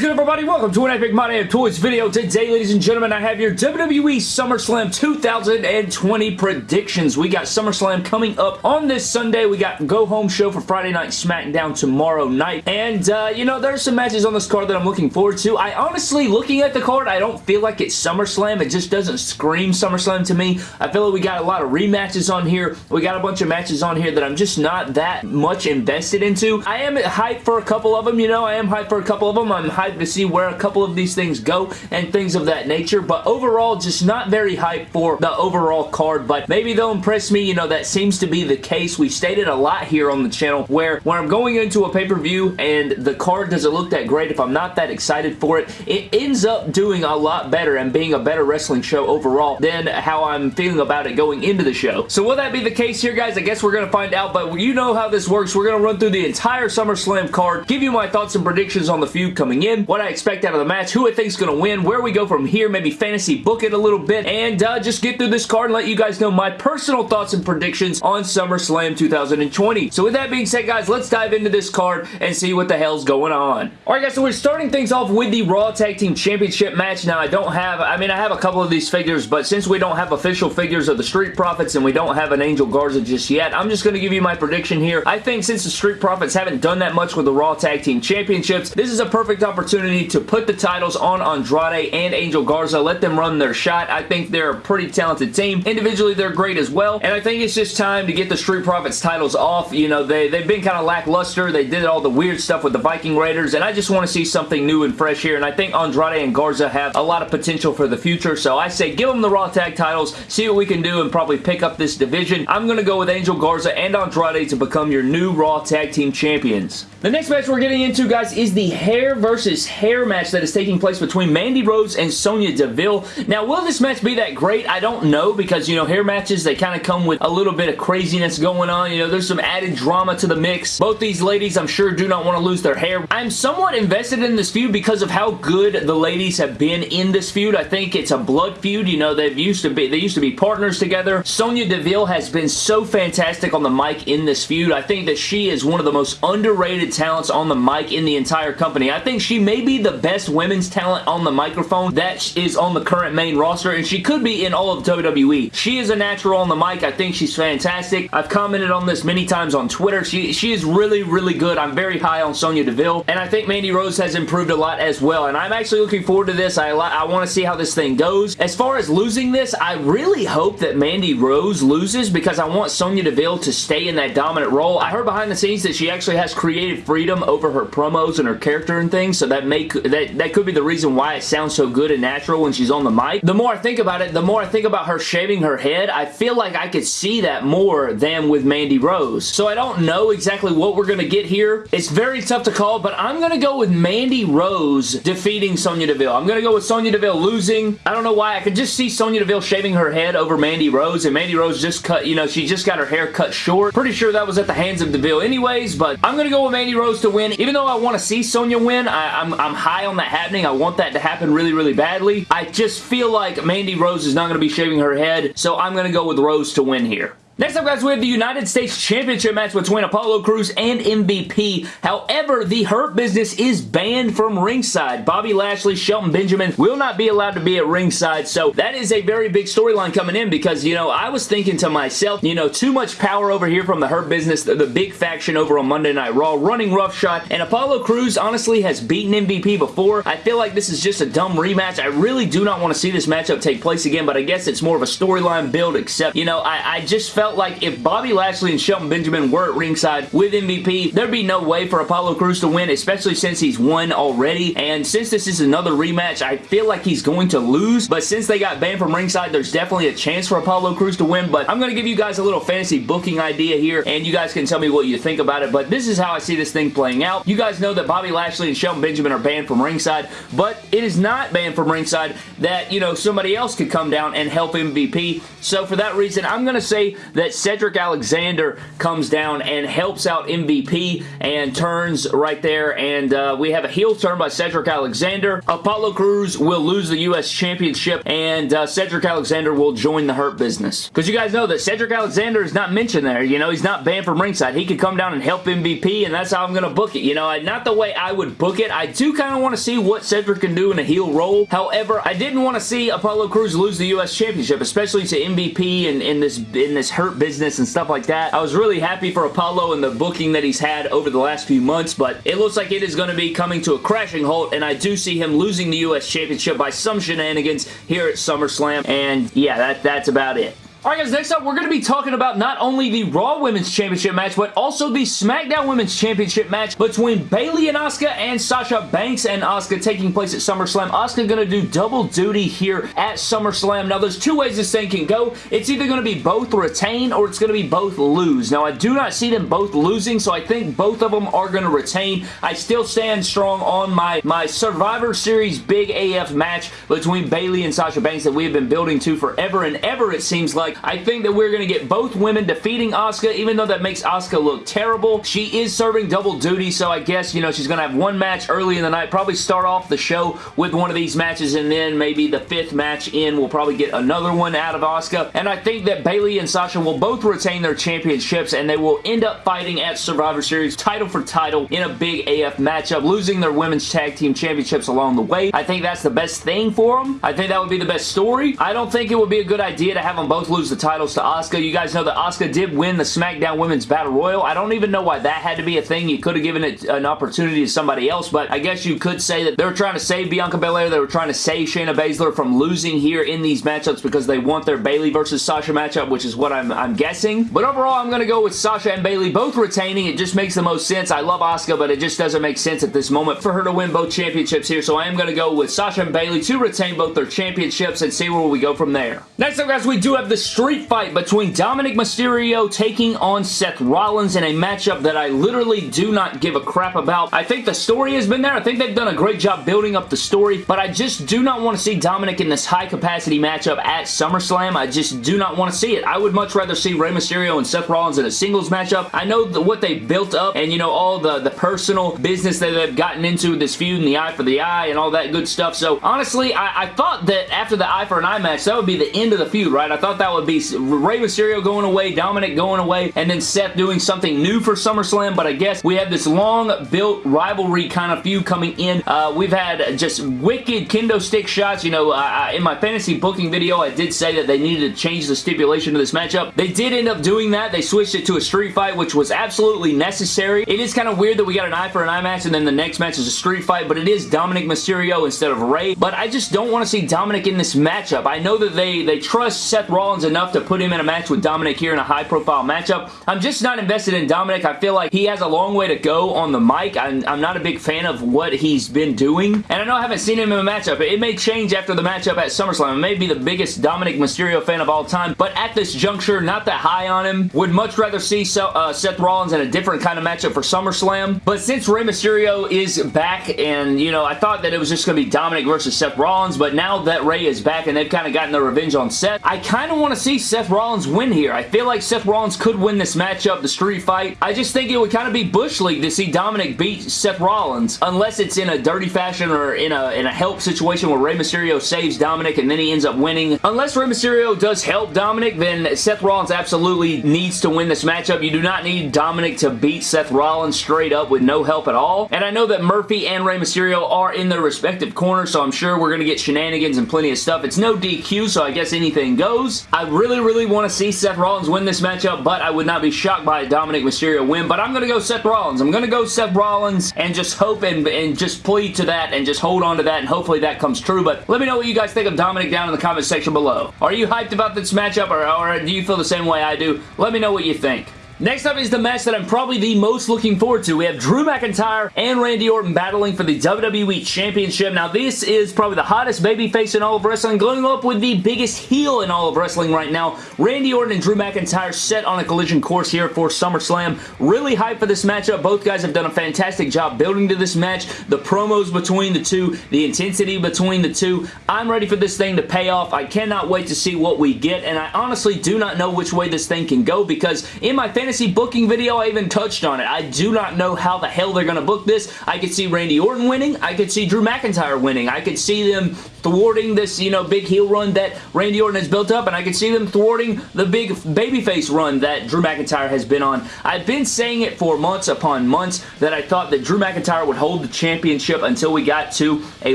good, everybody? Welcome to an Epic My Damn Toys video. Today, ladies and gentlemen, I have your WWE SummerSlam 2020 predictions. We got SummerSlam coming up on this Sunday. We got Go Home Show for Friday Night SmackDown tomorrow night. And, uh, you know, there's some matches on this card that I'm looking forward to. I honestly, looking at the card, I don't feel like it's SummerSlam. It just doesn't scream SummerSlam to me. I feel like we got a lot of rematches on here. We got a bunch of matches on here that I'm just not that much invested into. I am hyped for a couple of them, you know. I am hyped for a couple of them. I'm hyped to see where a couple of these things go and things of that nature, but overall, just not very hyped for the overall card, but maybe they'll impress me. You know, that seems to be the case. We've stated a lot here on the channel where when I'm going into a pay-per-view and the card doesn't look that great, if I'm not that excited for it, it ends up doing a lot better and being a better wrestling show overall than how I'm feeling about it going into the show. So will that be the case here, guys? I guess we're going to find out, but you know how this works. We're going to run through the entire SummerSlam card, give you my thoughts and predictions on the feud coming in, what I expect out of the match, who I think is going to win, where we go from here, maybe fantasy book it a little bit, and uh, just get through this card and let you guys know my personal thoughts and predictions on SummerSlam 2020. So with that being said, guys, let's dive into this card and see what the hell's going on. Alright guys, so we're starting things off with the Raw Tag Team Championship match. Now, I don't have, I mean, I have a couple of these figures, but since we don't have official figures of the Street Profits and we don't have an Angel Garza just yet, I'm just going to give you my prediction here. I think since the Street Profits haven't done that much with the Raw Tag Team Championships, this is a perfect opportunity to put the titles on Andrade and Angel Garza. Let them run their shot. I think they're a pretty talented team. Individually, they're great as well, and I think it's just time to get the Street Profits titles off. You know, they, they've been kind of lackluster. They did all the weird stuff with the Viking Raiders, and I just want to see something new and fresh here, and I think Andrade and Garza have a lot of potential for the future, so I say give them the Raw Tag titles, see what we can do, and probably pick up this division. I'm going to go with Angel Garza and Andrade to become your new Raw Tag Team Champions. The next match we're getting into, guys, is the hair versus hair match that is taking place between Mandy Rose and Sonya Deville. Now, will this match be that great? I don't know because, you know, hair matches, they kind of come with a little bit of craziness going on. You know, there's some added drama to the mix. Both these ladies, I'm sure, do not want to lose their hair. I'm somewhat invested in this feud because of how good the ladies have been in this feud. I think it's a blood feud. You know, they've used to be, they used to be partners together. Sonya Deville has been so fantastic on the mic in this feud. I think that she is one of the most underrated talents on the mic in the entire company. I think she may be the best women's talent on the microphone that is on the current main roster, and she could be in all of WWE. She is a natural on the mic. I think she's fantastic. I've commented on this many times on Twitter. She, she is really, really good. I'm very high on Sonya Deville, and I think Mandy Rose has improved a lot as well, and I'm actually looking forward to this. I, I want to see how this thing goes. As far as losing this, I really hope that Mandy Rose loses because I want Sonya Deville to stay in that dominant role. I heard behind the scenes that she actually has creative freedom over her promos and her character and things, so that may that, that could be the reason why it sounds so good and natural when she's on the mic. The more I think about it, the more I think about her shaving her head, I feel like I could see that more than with Mandy Rose. So I don't know exactly what we're going to get here. It's very tough to call, but I'm going to go with Mandy Rose defeating Sonya Deville. I'm going to go with Sonya Deville losing. I don't know why. I could just see Sonya Deville shaving her head over Mandy Rose, and Mandy Rose just cut, you know, she just got her hair cut short. Pretty sure that was at the hands of Deville anyways, but I'm going to go with Mandy Rose to win. Even though I want to see Sonya win, I, I'm, I'm high on that happening. I want that to happen really, really badly. I just feel like Mandy Rose is not going to be shaving her head, so I'm going to go with Rose to win here. Next up, guys, we have the United States Championship match between Apollo Crews and MVP. However, the Hurt Business is banned from ringside. Bobby Lashley, Shelton Benjamin will not be allowed to be at ringside, so that is a very big storyline coming in because, you know, I was thinking to myself, you know, too much power over here from the Hurt Business, the, the big faction over on Monday Night Raw, running roughshod, and Apollo Crews honestly has beaten MVP before. I feel like this is just a dumb rematch. I really do not want to see this matchup take place again, but I guess it's more of a storyline build, except, you know, I, I just felt like if Bobby Lashley and Shelton Benjamin were at ringside with MVP, there'd be no way for Apollo Crews to win, especially since he's won already. And since this is another rematch, I feel like he's going to lose. But since they got banned from ringside, there's definitely a chance for Apollo Crews to win. But I'm going to give you guys a little fantasy booking idea here, and you guys can tell me what you think about it. But this is how I see this thing playing out. You guys know that Bobby Lashley and Shelton Benjamin are banned from ringside, but it is not banned from ringside that, you know, somebody else could come down and help MVP. So for that reason, I'm going to say that that Cedric Alexander comes down and helps out MVP and turns right there, and uh, we have a heel turn by Cedric Alexander. Apollo Crews will lose the U.S. Championship, and uh, Cedric Alexander will join the Hurt Business. Because you guys know that Cedric Alexander is not mentioned there. You know, he's not banned from ringside. He could come down and help MVP, and that's how I'm going to book it. You know, not the way I would book it. I do kind of want to see what Cedric can do in a heel role. However, I didn't want to see Apollo Crews lose the U.S. Championship, especially to MVP and in this in this Hurt Business and stuff like that. I was really happy for Apollo and the booking that he's had over the last few months, but it looks like it is going to be coming to a crashing halt, and I do see him losing the U.S. Championship by some shenanigans here at SummerSlam, and yeah, that, that's about it. Alright guys, next up we're going to be talking about not only the Raw Women's Championship match, but also the SmackDown Women's Championship match between Bayley and Asuka and Sasha Banks and Asuka taking place at SummerSlam. Asuka going to do double duty here at SummerSlam. Now there's two ways this thing can go. It's either going to be both retain or it's going to be both lose. Now I do not see them both losing, so I think both of them are going to retain. I still stand strong on my, my Survivor Series Big AF match between Bayley and Sasha Banks that we have been building to forever and ever it seems like like. I think that we're going to get both women defeating Asuka, even though that makes Asuka look terrible. She is serving double duty, so I guess, you know, she's going to have one match early in the night, probably start off the show with one of these matches, and then maybe the fifth match in, we'll probably get another one out of Asuka. And I think that Bayley and Sasha will both retain their championships, and they will end up fighting at Survivor Series title for title in a big AF matchup, losing their women's tag team championships along the way. I think that's the best thing for them. I think that would be the best story. I don't think it would be a good idea to have them both lose lose the titles to Asuka. You guys know that Asuka did win the SmackDown Women's Battle Royal. I don't even know why that had to be a thing. You could have given it an opportunity to somebody else, but I guess you could say that they were trying to save Bianca Belair. They were trying to save Shayna Baszler from losing here in these matchups because they want their Bayley versus Sasha matchup, which is what I'm, I'm guessing. But overall, I'm going to go with Sasha and Bayley both retaining. It just makes the most sense. I love Asuka, but it just doesn't make sense at this moment for her to win both championships here, so I am going to go with Sasha and Bayley to retain both their championships and see where we go from there. Next up, guys, we do have the street fight between Dominic Mysterio taking on Seth Rollins in a matchup that I literally do not give a crap about. I think the story has been there. I think they've done a great job building up the story, but I just do not want to see Dominic in this high-capacity matchup at SummerSlam. I just do not want to see it. I would much rather see Rey Mysterio and Seth Rollins in a singles matchup. I know the, what they built up and, you know, all the, the personal business that they've gotten into this feud and the eye for the eye and all that good stuff. So, honestly, I, I thought that after the eye for an eye match, that would be the end of the feud, right? I thought that be Rey Mysterio going away, Dominic going away, and then Seth doing something new for SummerSlam, but I guess we have this long-built rivalry kind of feud coming in. Uh, we've had just wicked kendo stick shots. You know, uh, in my fantasy booking video, I did say that they needed to change the stipulation of this matchup. They did end up doing that. They switched it to a street fight, which was absolutely necessary. It is kind of weird that we got an eye for an eye match, and then the next match is a street fight, but it is Dominic Mysterio instead of Rey, but I just don't want to see Dominic in this matchup. I know that they, they trust Seth Rollins enough to put him in a match with Dominic here in a high-profile matchup. I'm just not invested in Dominic. I feel like he has a long way to go on the mic. I'm, I'm not a big fan of what he's been doing, and I know I haven't seen him in a matchup. It may change after the matchup at SummerSlam. I may be the biggest Dominic Mysterio fan of all time, but at this juncture, not that high on him. Would much rather see uh, Seth Rollins in a different kind of matchup for SummerSlam, but since Rey Mysterio is back, and, you know, I thought that it was just going to be Dominic versus Seth Rollins, but now that Rey is back and they've kind of gotten their revenge on Seth, I kind of want to see Seth Rollins win here. I feel like Seth Rollins could win this matchup, the street fight. I just think it would kind of be Bush League to see Dominic beat Seth Rollins, unless it's in a dirty fashion or in a, in a help situation where Rey Mysterio saves Dominic and then he ends up winning. Unless Rey Mysterio does help Dominic, then Seth Rollins absolutely needs to win this matchup. You do not need Dominic to beat Seth Rollins straight up with no help at all. And I know that Murphy and Rey Mysterio are in their respective corners, so I'm sure we're going to get shenanigans and plenty of stuff. It's no DQ, so I guess anything goes. Really, really want to see Seth Rollins win this matchup, but I would not be shocked by a Dominic Mysterio win, but I'm going to go Seth Rollins. I'm going to go Seth Rollins and just hope and, and just plead to that and just hold on to that, and hopefully that comes true, but let me know what you guys think of Dominic down in the comment section below. Are you hyped about this matchup, or, or do you feel the same way I do? Let me know what you think. Next up is the match that I'm probably the most looking forward to. We have Drew McIntyre and Randy Orton battling for the WWE Championship. Now, this is probably the hottest babyface in all of wrestling, going up with the biggest heel in all of wrestling right now. Randy Orton and Drew McIntyre set on a collision course here for SummerSlam. Really hyped for this matchup. Both guys have done a fantastic job building to this match. The promos between the two, the intensity between the two. I'm ready for this thing to pay off. I cannot wait to see what we get, and I honestly do not know which way this thing can go because in my fantasy fantasy booking video, I even touched on it. I do not know how the hell they're going to book this. I could see Randy Orton winning. I could see Drew McIntyre winning. I could see them thwarting this, you know, big heel run that Randy Orton has built up, and I can see them thwarting the big babyface run that Drew McIntyre has been on. I've been saying it for months upon months that I thought that Drew McIntyre would hold the championship until we got to a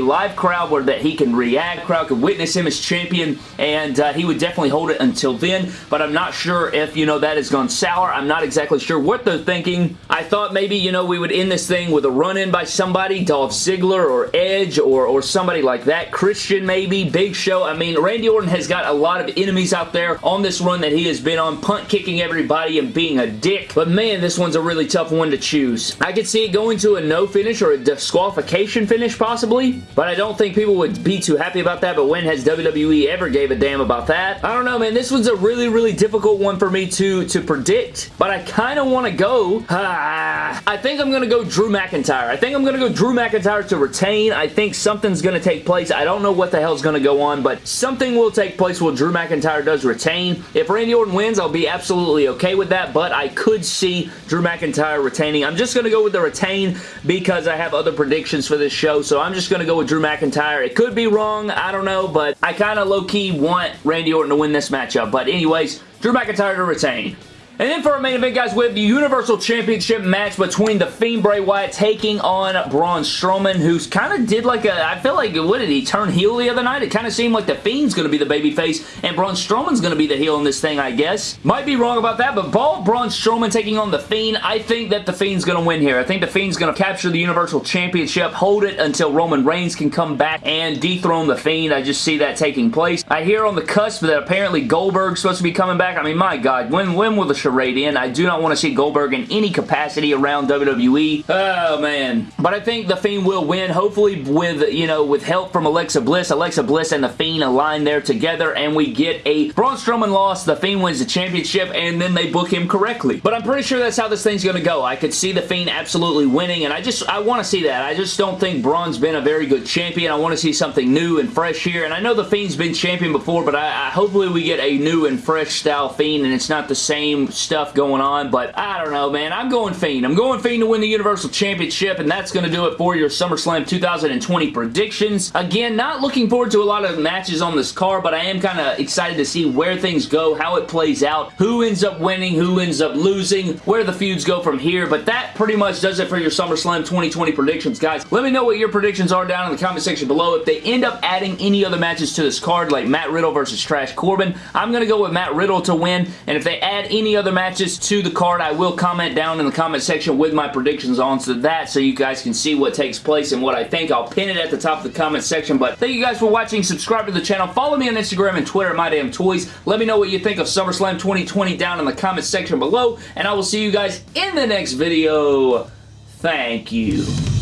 live crowd where that he can react, crowd could witness him as champion, and uh, he would definitely hold it until then, but I'm not sure if, you know, that has gone sour. I'm not exactly sure what they're thinking. I thought maybe, you know, we would end this thing with a run-in by somebody, Dolph Ziggler or Edge or, or somebody like that. Christian maybe, Big Show. I mean, Randy Orton has got a lot of enemies out there on this run that he has been on, punt kicking everybody and being a dick. But man, this one's a really tough one to choose. I could see it going to a no finish or a disqualification finish possibly, but I don't think people would be too happy about that, but when has WWE ever gave a damn about that? I don't know, man. This one's a really, really difficult one for me to, to predict, but I kind of want to go... Ah, I think I'm going to go Drew McIntyre. I think I'm going to go Drew McIntyre to retain. I think something's going to take place. I don't know what the hell is going to go on, but something will take place while Drew McIntyre does retain. If Randy Orton wins, I'll be absolutely okay with that, but I could see Drew McIntyre retaining. I'm just going to go with the retain because I have other predictions for this show, so I'm just going to go with Drew McIntyre. It could be wrong. I don't know, but I kind of low-key want Randy Orton to win this matchup. But anyways, Drew McIntyre to retain. And then for our main event, guys, we have the Universal Championship match between The Fiend Bray Wyatt taking on Braun Strowman, who's kind of did like a, I feel like, what did he turn heel the other night? It kind of seemed like The Fiend's going to be the babyface, and Braun Strowman's going to be the heel in this thing, I guess. Might be wrong about that, but ball Braun Strowman taking on The Fiend, I think that The Fiend's going to win here. I think The Fiend's going to capture the Universal Championship, hold it until Roman Reigns can come back and dethrone The Fiend. I just see that taking place. I hear on the cusp that apparently Goldberg's supposed to be coming back. I mean, my God, when, when will the charade in. I do not want to see Goldberg in any capacity around WWE. Oh, man. But I think The Fiend will win, hopefully with, you know, with help from Alexa Bliss. Alexa Bliss and The Fiend align there together, and we get a Braun Strowman loss, The Fiend wins the championship, and then they book him correctly. But I'm pretty sure that's how this thing's going to go. I could see The Fiend absolutely winning, and I just, I want to see that. I just don't think Braun's been a very good champion. I want to see something new and fresh here, and I know The Fiend's been champion before, but I, I hopefully we get a new and fresh style Fiend, and it's not the same stuff going on, but I don't know, man. I'm going Fiend. I'm going Fiend to win the Universal Championship, and that's going to do it for your SummerSlam 2020 predictions. Again, not looking forward to a lot of matches on this card, but I am kind of excited to see where things go, how it plays out, who ends up winning, who ends up losing, where the feuds go from here, but that pretty much does it for your SummerSlam 2020 predictions, guys. Let me know what your predictions are down in the comment section below. If they end up adding any other matches to this card, like Matt Riddle versus Trash Corbin, I'm going to go with Matt Riddle to win, and if they add any other matches to the card, I will comment down in the comment section with my predictions on to that so you guys can see what takes place and what I think. I'll pin it at the top of the comment section, but thank you guys for watching. Subscribe to the channel. Follow me on Instagram and Twitter, My Damn Toys. Let me know what you think of SummerSlam 2020 down in the comment section below, and I will see you guys in the next video. Thank you.